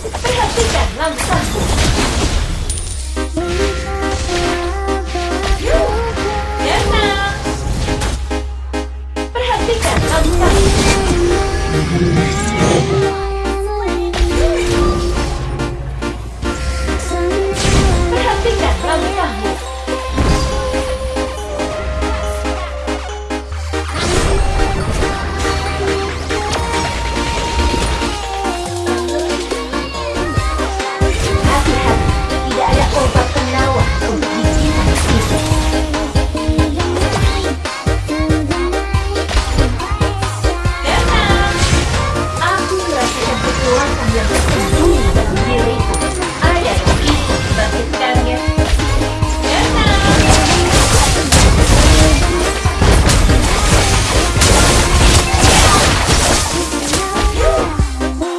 Perhatikan langkahku. Tenang. Perhatikan langkahku. Ya.